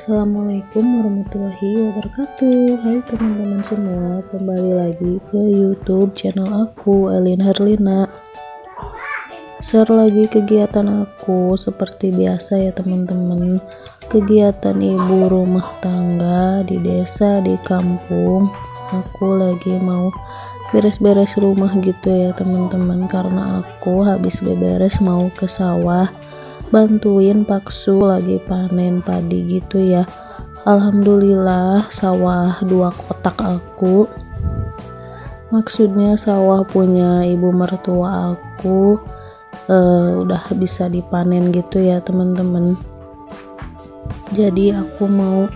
Assalamualaikum warahmatullahi wabarakatuh. Hai teman-teman semua Kembali lagi ke youtube channel aku Elin Herlina Share lagi kegiatan aku Seperti biasa ya teman-teman. Kegiatan ibu rumah tangga Di desa, di kampung. Aku lagi mau beres-beres rumah gitu ya teman-teman Karena aku habis beberes mau ke sawah bantuin paksu lagi panen padi gitu ya. Alhamdulillah sawah dua kotak aku. Maksudnya sawah punya ibu mertua aku uh, udah bisa dipanen gitu ya teman-teman. Jadi aku mau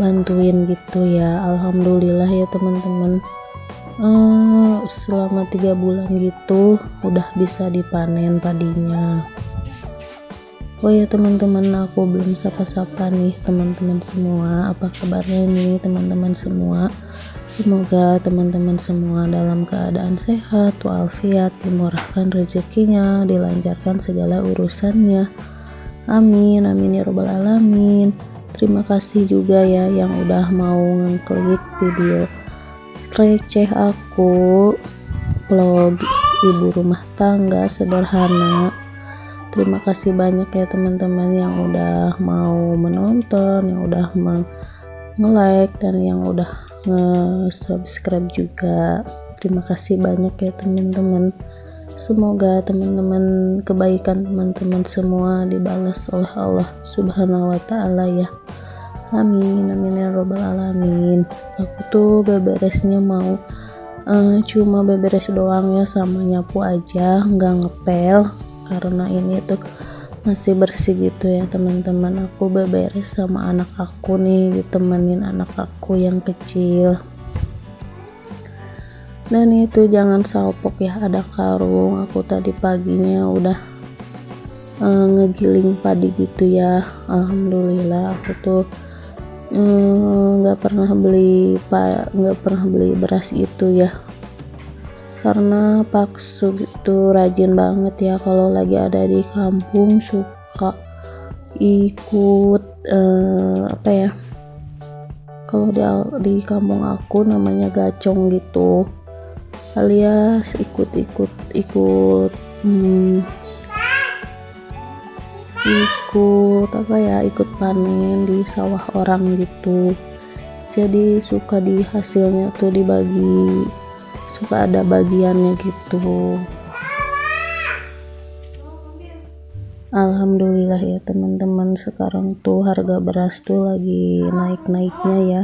bantuin gitu ya Alhamdulillah ya teman-teman. Uh, selama tiga bulan gitu udah bisa dipanen padinya Oh ya teman-teman aku belum sapa-sapa nih teman-teman semua. Apa kabarnya nih teman-teman semua? Semoga teman-teman semua dalam keadaan sehat walafiat dimurahkan rezekinya dilancarkan segala urusannya. Amin amin ya robbal alamin. Terima kasih juga ya yang udah mau ngeklik video receh aku vlog ibu rumah tangga sederhana terima kasih banyak ya teman-teman yang udah mau menonton yang udah nge-like dan yang udah nge-subscribe juga. Terima kasih banyak ya teman-teman. Semoga teman-teman kebaikan teman-teman semua dibalas oleh Allah subhanahu wa ta'ala ya. Amin amin ya robbal alamin. Aku tuh beberesnya mau uh, cuma beberes doang ya sama nyapu aja nggak ngepel karena ini tuh masih bersih gitu ya teman-teman. Aku beberes sama anak aku nih ditemenin anak aku yang kecil. Dan itu jangan salpok ya ada karung. Aku tadi paginya udah uh, ngegiling padi gitu ya. Alhamdulillah aku tuh eh, nggak uh, pernah beli pak nggak pernah beli beras itu ya karena Paksu gitu rajin banget ya kalau lagi ada di kampung suka ikut uh, apa ya kalau di, di kampung aku namanya gacong gitu alias ikut-ikut ikut hmm, ikut apa ya ikut panen di sawah orang gitu. Jadi suka di hasilnya tuh dibagi suka ada bagiannya gitu. Alhamdulillah ya teman-teman. Sekarang tuh harga beras tuh lagi naik-naiknya ya.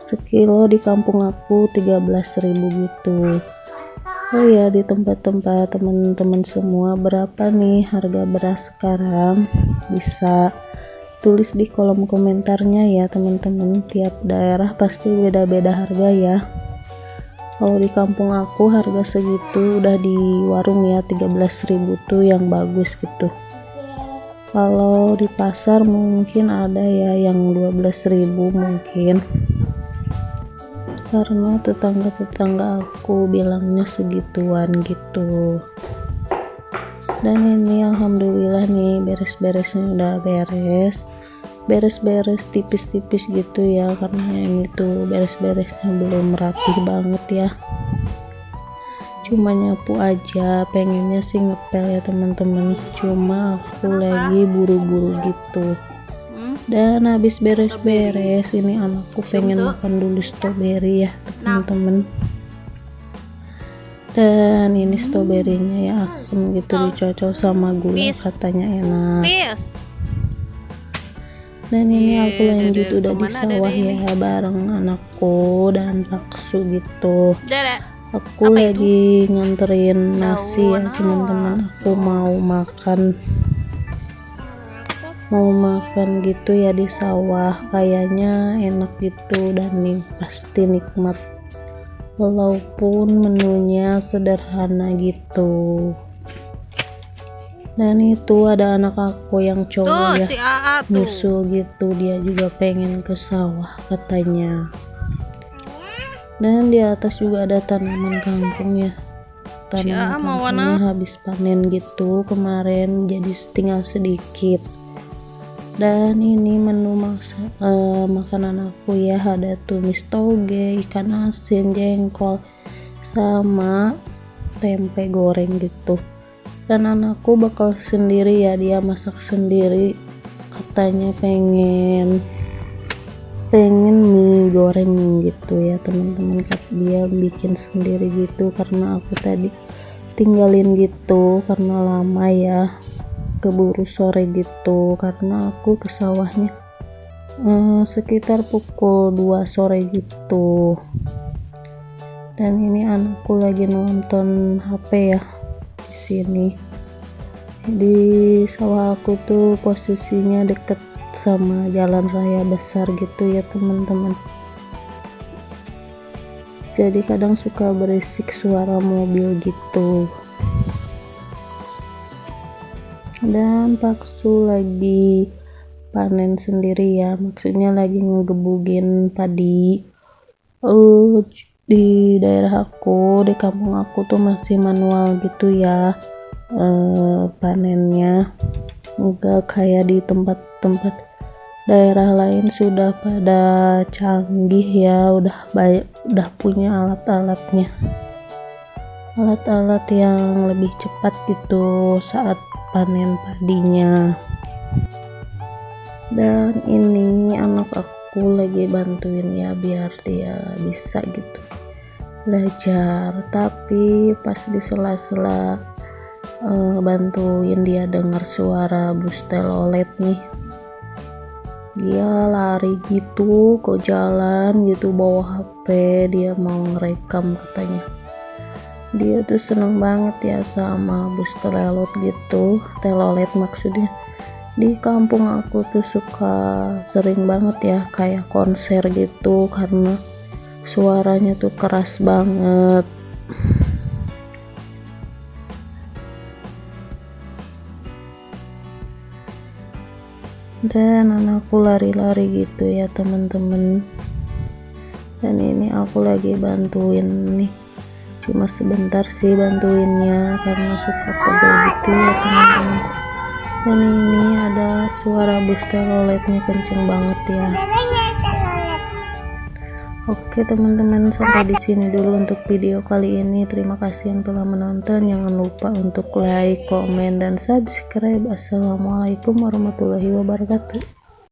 Sekilo di kampung aku 13.000 gitu. Oh ya di tempat-tempat teman-teman semua berapa nih harga beras sekarang? Bisa tulis di kolom komentarnya ya teman-teman. Tiap daerah pasti beda-beda harga ya kalau di kampung aku harga segitu udah di warung ya 13.000 tuh yang bagus gitu. Kalau di pasar mungkin ada ya yang 12.000 mungkin. Karena tetangga-tetangga aku bilangnya segituan gitu dan ini alhamdulillah nih beres-beresnya udah beres. Beres-beres tipis-tipis gitu ya karena yang itu beres-beresnya belum rapih banget ya. Cuma nyapu aja pengennya sih ngepel ya teman-teman. Cuma aku lagi buru-buru gitu. Dan habis beres-beres ini anakku pengen makan dulu strawberry ya teman-teman dan ini stroberinya ya asem gitu dicocok sama gula katanya enak. Dan ini iya, aku lanjut udah di sawah ya bareng anakku dan paksu gitu. Aku lagi nganterin nasi ya teman-teman. Aku mau makan. Mau makan gitu ya di sawah. Kayaknya enak gitu dan nih pasti nikmat walaupun menunya sederhana gitu. Dan itu ada anak aku yang cowok ya si nyusul gitu. Dia juga pengen ke sawah katanya. Dan di atas juga ada tanaman kangkung ya. Tanaman kangkungnya habis panen gitu. Kemarin jadi tinggal sedikit dan ini menu masa, uh, makanan aku ya. Ada tumis toge ikan asin jengkol sama tempe goreng gitu. Dan anakku bakal sendiri ya dia masak sendiri. Katanya pengen pengen mie goreng gitu ya teman-teman. Dia bikin sendiri gitu karena aku tadi tinggalin gitu karena lama ya keburu sore gitu karena aku ke sawahnya eh, sekitar pukul 2 sore gitu. Dan ini anakku lagi nonton HP ya di sini. Di sawah aku tuh posisinya deket sama jalan raya besar gitu ya teman-teman. Jadi kadang suka berisik suara mobil gitu dan paksu lagi panen sendiri ya. Maksudnya lagi ngegebugin padi. Uh, di daerah aku di kampung aku tuh masih manual gitu ya uh, panennya. Enggak kayak di tempat-tempat daerah lain sudah pada canggih ya udah baik udah punya alat-alatnya. Alat-alat yang lebih cepat gitu saat panen padinya. Dan ini anak aku lagi bantuin ya biar dia bisa gitu belajar. Tapi pas di sela-sela uh, bantuin dia dengar suara bus telolet nih. Dia lari gitu ke jalan gitu bawa HP dia mau ngerekam katanya dia tuh seneng banget ya sama bus telolet gitu. Telolet maksudnya. Di kampung aku tuh suka sering banget ya kayak konser gitu karena suaranya tuh keras banget. Dan anakku lari-lari gitu ya teman-teman dan ini aku lagi bantuin nih cuma sebentar sih bantuinnya karena suka pegel gitu ya teman-teman. Dan ini ada suara bus teloletnya kenceng banget ya. Oke teman-teman sampai di sini dulu untuk video kali ini. Terima kasih yang telah menonton. Jangan lupa untuk like comment dan subscribe. Assalamualaikum warahmatullahi wabarakatuh